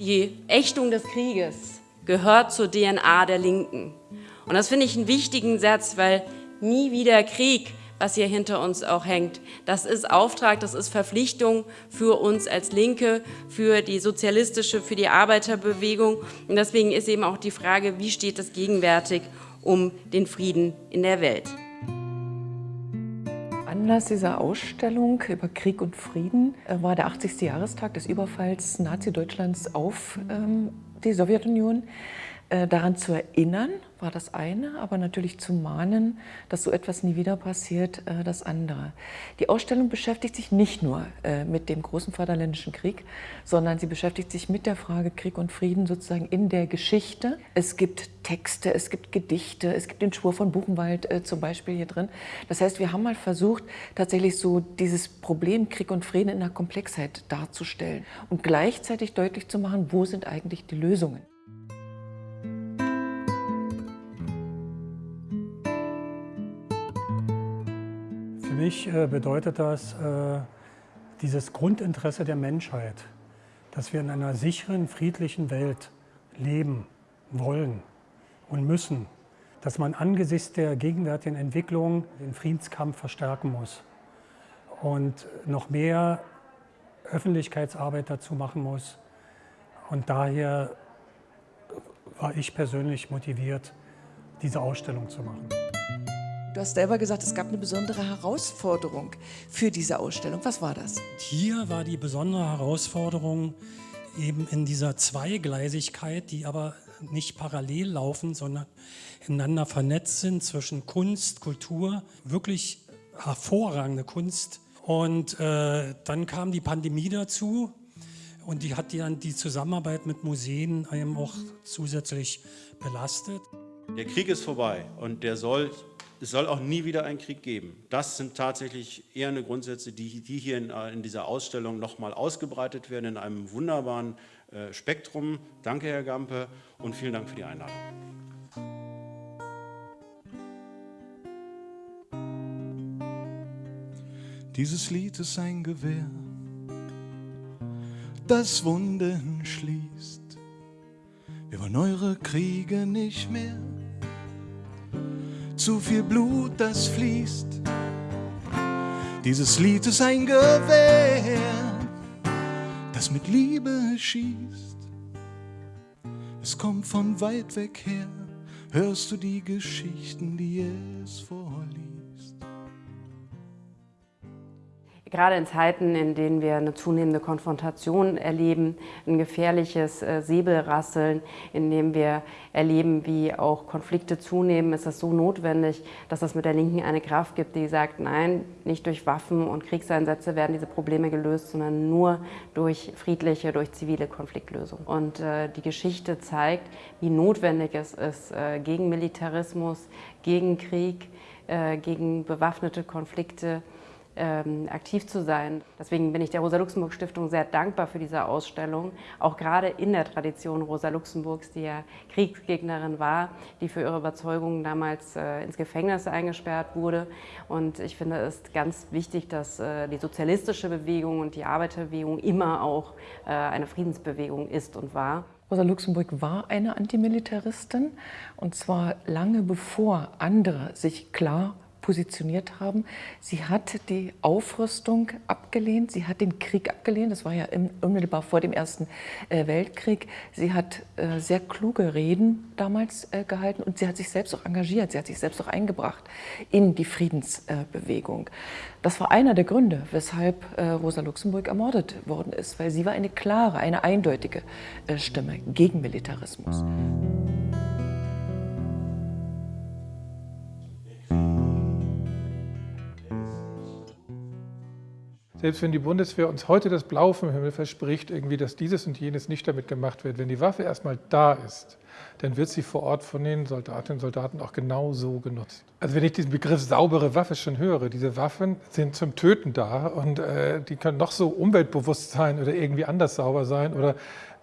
Die Ächtung des Krieges gehört zur DNA der Linken. Und das finde ich einen wichtigen Satz, weil nie wieder Krieg, was hier hinter uns auch hängt, das ist Auftrag, das ist Verpflichtung für uns als Linke, für die sozialistische, für die Arbeiterbewegung. Und deswegen ist eben auch die Frage, wie steht es gegenwärtig um den Frieden in der Welt. Anlass dieser Ausstellung über Krieg und Frieden äh, war der 80. Jahrestag des Überfalls Nazi-Deutschlands auf ähm, die Sowjetunion. Äh, daran zu erinnern, war das eine, aber natürlich zu mahnen, dass so etwas nie wieder passiert, äh, das andere. Die Ausstellung beschäftigt sich nicht nur äh, mit dem großen Vaterländischen Krieg, sondern sie beschäftigt sich mit der Frage Krieg und Frieden sozusagen in der Geschichte. Es gibt Texte, es gibt Gedichte, es gibt den Schwur von Buchenwald zum Beispiel hier drin. Das heißt, wir haben mal versucht, tatsächlich so dieses Problem Krieg und Frieden in der Komplexheit darzustellen und gleichzeitig deutlich zu machen, wo sind eigentlich die Lösungen. Für mich äh, bedeutet das äh, dieses Grundinteresse der Menschheit, dass wir in einer sicheren, friedlichen Welt leben wollen und müssen, dass man angesichts der gegenwärtigen Entwicklung den Friedenskampf verstärken muss und noch mehr Öffentlichkeitsarbeit dazu machen muss. Und daher war ich persönlich motiviert, diese Ausstellung zu machen. Du hast selber gesagt, es gab eine besondere Herausforderung für diese Ausstellung. Was war das? Hier war die besondere Herausforderung eben in dieser Zweigleisigkeit, die aber nicht parallel laufen, sondern ineinander vernetzt sind zwischen Kunst, Kultur, wirklich hervorragende Kunst. Und äh, dann kam die Pandemie dazu und die hat dann die Zusammenarbeit mit Museen eben auch zusätzlich belastet. Der Krieg ist vorbei und der soll es soll auch nie wieder einen Krieg geben. Das sind tatsächlich eher eine Grundsätze, die, die hier in, in, dieser Ausstellung nochmal ausgebreitet werden in einem wunderbaren äh, Spektrum. Danke, Herr Gampe, und vielen Dank für die Einladung. Dieses Lied ist ein Gewehr, das Wunden schließt. Wir wollen eure Kriege nicht mehr zu viel Blut, das fließt. Dieses Lied ist ein Gewehr, das mit Liebe schießt. Es kommt von weit weg her, hörst du die Geschichten, die es vorliest. Gerade in Zeiten, in denen wir eine zunehmende Konfrontation erleben, ein gefährliches äh, Säbelrasseln, in dem wir erleben, wie auch Konflikte zunehmen, ist es so notwendig, dass es mit der Linken eine Kraft gibt, die sagt, nein, nicht durch Waffen und Kriegseinsätze werden diese Probleme gelöst, sondern nur durch friedliche, durch zivile Konfliktlösung. Und äh, die Geschichte zeigt, wie notwendig es ist, äh, gegen Militarismus, gegen Krieg, gegen bewaffnete Konflikte ähm, aktiv zu sein. Deswegen bin ich der Rosa-Luxemburg-Stiftung sehr dankbar für diese Ausstellung, auch gerade in der Tradition Rosa Luxemburgs, die ja Kriegsgegnerin war, die für ihre Überzeugungen damals äh, ins Gefängnis eingesperrt wurde. Und ich finde es ganz wichtig, dass äh, die sozialistische Bewegung und die Arbeiterbewegung immer auch äh, eine Friedensbewegung ist und war. Rosa Luxemburg war eine Antimilitaristin und zwar lange bevor andere sich klar positioniert haben. Sie hat die Aufrüstung abgelehnt, sie hat den Krieg abgelehnt, das war ja unmittelbar vor dem Ersten äh, Weltkrieg. Sie hat äh, sehr kluge Reden damals äh, gehalten und sie hat sich selbst auch engagiert, sie hat sich selbst auch eingebracht in die Friedensbewegung. Das war einer der Gründe, weshalb Rosa Luxemburg ermordet worden ist, weil sie war eine klare, eine eindeutige Stimme gegen Militarismus. Selbst wenn die Bundeswehr uns heute das Blau vom Himmel verspricht, irgendwie, dass dieses und jenes nicht damit gemacht wird, wenn die Waffe erstmal da ist, dann wird sie vor Ort von den Soldatinnen und Soldaten auch genau so genutzt. Also wenn ich diesen Begriff saubere Waffe schon höre, diese Waffen sind zum Töten da und äh, die können noch so umweltbewusst sein oder irgendwie anders sauber sein oder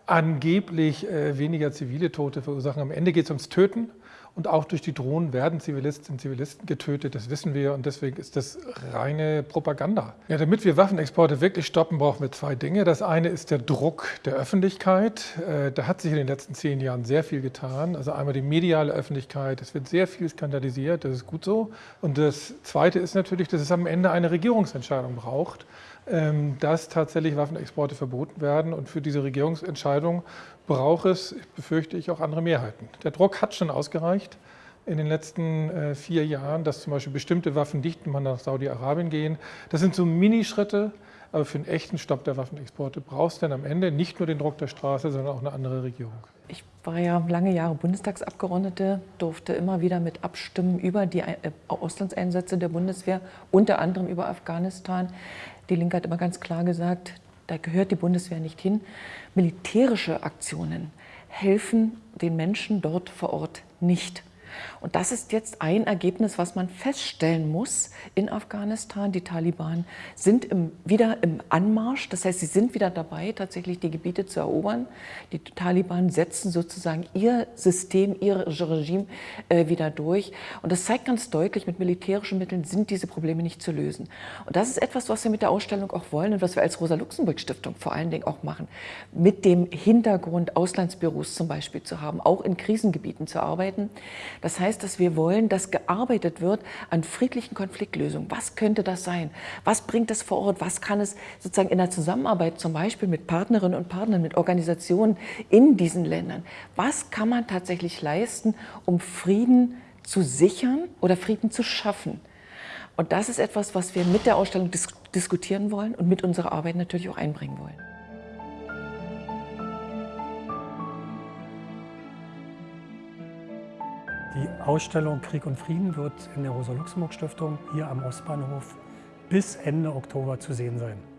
angeblich äh, weniger zivile Tote verursachen. Am Ende geht es ums Töten Und auch durch die Drohnen werden Zivilistinnen Zivilisten getötet, das wissen wir. Und deswegen ist das reine Propaganda. Ja, damit wir Waffenexporte wirklich stoppen, brauchen wir zwei Dinge. Das eine ist der Druck der Öffentlichkeit. Äh, da hat sich in den letzten zehn Jahren sehr viel getan. Also einmal die mediale Öffentlichkeit. Es wird sehr viel skandalisiert, das ist gut so. Und das zweite ist natürlich, dass es am Ende eine Regierungsentscheidung braucht dass tatsächlich Waffenexporte verboten werden. Und für diese Regierungsentscheidung braucht es, befürchte ich, auch andere Mehrheiten. Der Druck hat schon ausgereicht in den letzten äh, vier Jahren, dass zum Beispiel bestimmte Waffen nicht mal nach Saudi-Arabien gehen. Das sind so Minischritte, aber für einen echten Stopp der Waffenexporte brauchst du dann am Ende nicht nur den Druck der Straße, sondern auch eine andere Regierung. Ich war ja lange Jahre Bundestagsabgeordnete, durfte immer wieder mit abstimmen über die äh, Auslandseinsätze der Bundeswehr, unter anderem über Afghanistan. Die Linke hat immer ganz klar gesagt, da gehört die Bundeswehr nicht hin. Militärische Aktionen helfen den Menschen dort vor Ort nicht. Und das ist jetzt ein Ergebnis, was man feststellen muss in Afghanistan. Die Taliban sind im, wieder im Anmarsch, das heißt, sie sind wieder dabei, tatsächlich die Gebiete zu erobern. Die Taliban setzen sozusagen ihr System, ihr Regime äh, wieder durch. Und das zeigt ganz deutlich, mit militärischen Mitteln sind diese Probleme nicht zu lösen. Und das ist etwas, was wir mit der Ausstellung auch wollen und was wir als Rosa-Luxemburg-Stiftung vor allen Dingen auch machen. Mit dem Hintergrund, Auslandsbüros zum Beispiel zu haben, auch in Krisengebieten zu arbeiten. Das heißt, dass wir wollen, dass gearbeitet wird an friedlichen Konfliktlösungen. Was könnte das sein? Was bringt es vor Ort? Was kann es sozusagen in der Zusammenarbeit zum Beispiel mit Partnerinnen und Partnern, mit Organisationen in diesen Ländern? Was kann man tatsächlich leisten, um Frieden zu sichern oder Frieden zu schaffen? Und das ist etwas, was wir mit der Ausstellung dis diskutieren wollen und mit unserer Arbeit natürlich auch einbringen wollen. Die Ausstellung Krieg und Frieden wird in der Rosa-Luxemburg-Stiftung hier am Ostbahnhof bis Ende Oktober zu sehen sein.